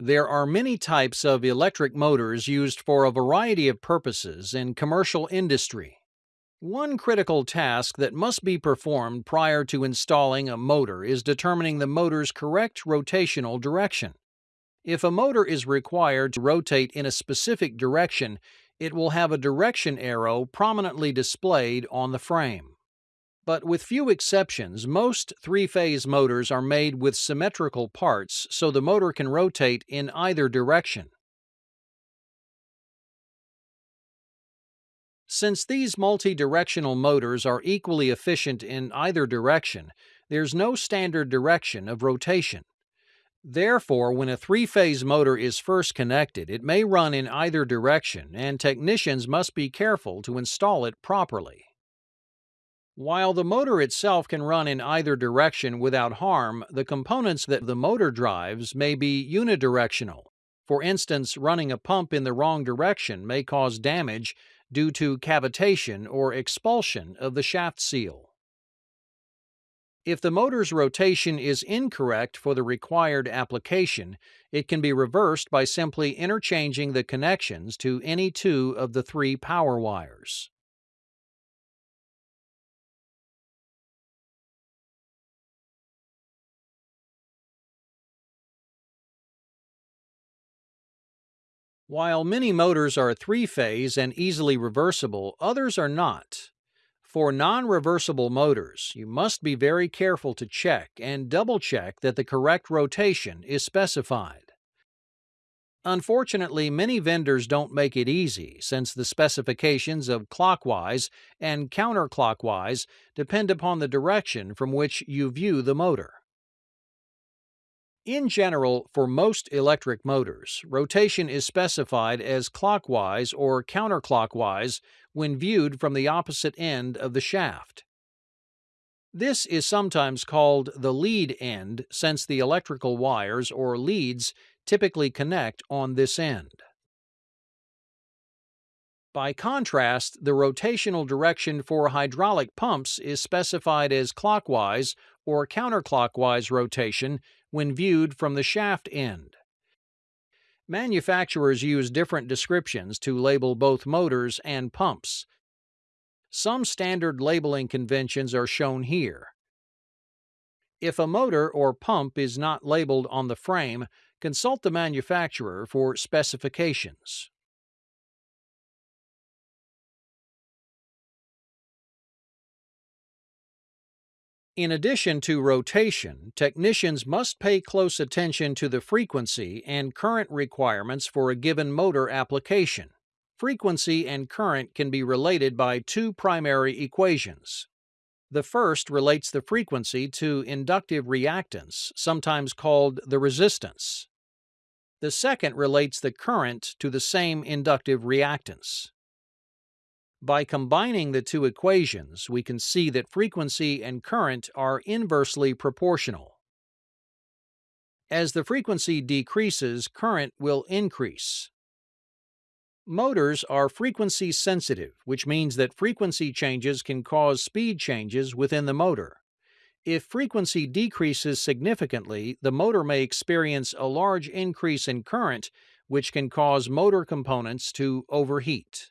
There are many types of electric motors used for a variety of purposes in commercial industry. One critical task that must be performed prior to installing a motor is determining the motor's correct rotational direction. If a motor is required to rotate in a specific direction, it will have a direction arrow prominently displayed on the frame. But with few exceptions, most three-phase motors are made with symmetrical parts so the motor can rotate in either direction. Since these multi-directional motors are equally efficient in either direction, there's no standard direction of rotation. Therefore, when a three-phase motor is first connected, it may run in either direction, and technicians must be careful to install it properly. While the motor itself can run in either direction without harm, the components that the motor drives may be unidirectional. For instance, running a pump in the wrong direction may cause damage due to cavitation or expulsion of the shaft seal. If the motor's rotation is incorrect for the required application, it can be reversed by simply interchanging the connections to any two of the three power wires. While many motors are three-phase and easily reversible, others are not. For non-reversible motors, you must be very careful to check and double-check that the correct rotation is specified. Unfortunately, many vendors don't make it easy since the specifications of clockwise and counterclockwise depend upon the direction from which you view the motor. In general, for most electric motors, rotation is specified as clockwise or counterclockwise when viewed from the opposite end of the shaft. This is sometimes called the lead end since the electrical wires or leads typically connect on this end. By contrast, the rotational direction for hydraulic pumps is specified as clockwise or counterclockwise rotation when viewed from the shaft end. Manufacturers use different descriptions to label both motors and pumps. Some standard labeling conventions are shown here. If a motor or pump is not labeled on the frame, consult the manufacturer for specifications. In addition to rotation, technicians must pay close attention to the frequency and current requirements for a given motor application. Frequency and current can be related by two primary equations. The first relates the frequency to inductive reactance, sometimes called the resistance. The second relates the current to the same inductive reactance. By combining the two equations, we can see that frequency and current are inversely proportional. As the frequency decreases, current will increase. Motors are frequency sensitive, which means that frequency changes can cause speed changes within the motor. If frequency decreases significantly, the motor may experience a large increase in current, which can cause motor components to overheat.